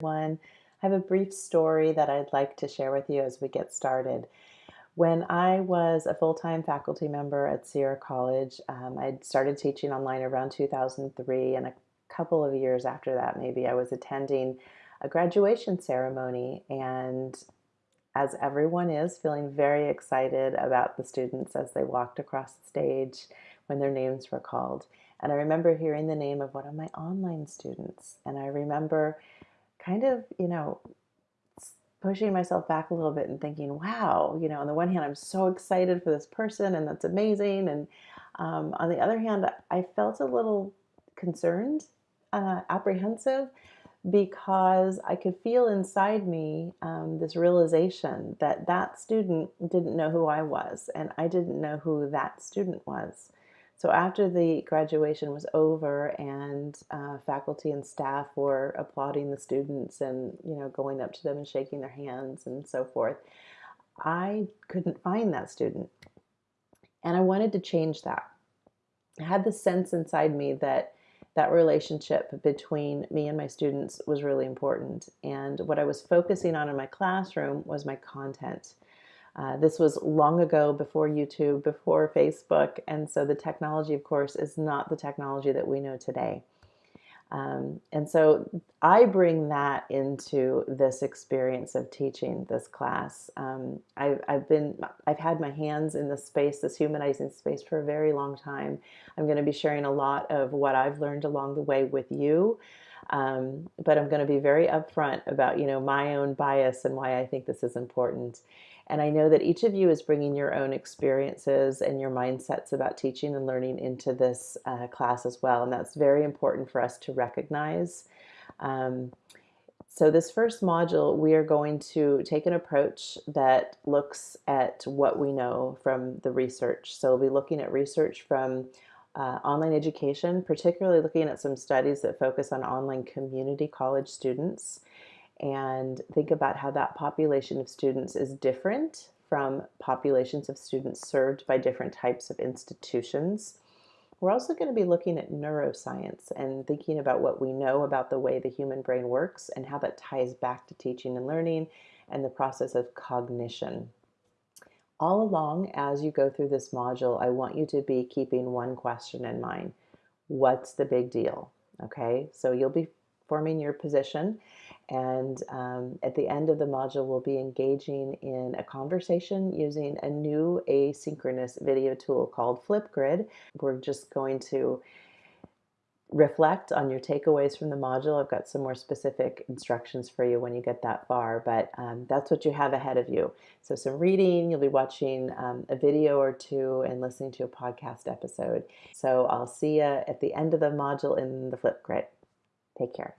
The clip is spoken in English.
One, I have a brief story that I'd like to share with you as we get started. When I was a full-time faculty member at Sierra College, um, I started teaching online around 2003 and a couple of years after that maybe I was attending a graduation ceremony and as everyone is feeling very excited about the students as they walked across the stage when their names were called. And I remember hearing the name of one of my online students and I remember kind of, you know, pushing myself back a little bit and thinking, wow, you know, on the one hand, I'm so excited for this person and that's amazing. And um, on the other hand, I felt a little concerned, uh, apprehensive, because I could feel inside me um, this realization that that student didn't know who I was and I didn't know who that student was. So after the graduation was over and uh, faculty and staff were applauding the students and you know going up to them and shaking their hands and so forth, I couldn't find that student. And I wanted to change that. I had the sense inside me that that relationship between me and my students was really important. And what I was focusing on in my classroom was my content. Uh, this was long ago before YouTube, before Facebook, and so the technology, of course, is not the technology that we know today. Um, and so I bring that into this experience of teaching this class. Um, I've, I've been, I've had my hands in this space, this humanizing space for a very long time. I'm going to be sharing a lot of what I've learned along the way with you. Um, but I'm going to be very upfront about, you know, my own bias and why I think this is important. And I know that each of you is bringing your own experiences and your mindsets about teaching and learning into this uh, class as well. And that's very important for us to recognize. Um, so this first module, we are going to take an approach that looks at what we know from the research. So we'll be looking at research from uh, online education, particularly looking at some studies that focus on online community college students and think about how that population of students is different from populations of students served by different types of institutions. We're also going to be looking at neuroscience and thinking about what we know about the way the human brain works and how that ties back to teaching and learning and the process of cognition. All along as you go through this module, I want you to be keeping one question in mind. What's the big deal? Okay, so you'll be forming your position and um, at the end of the module, we'll be engaging in a conversation using a new asynchronous video tool called Flipgrid. We're just going to reflect on your takeaways from the module. I've got some more specific instructions for you when you get that far, but um, that's what you have ahead of you. So some reading, you'll be watching um, a video or two and listening to a podcast episode. So I'll see you at the end of the module in the Flipgrid. Take care.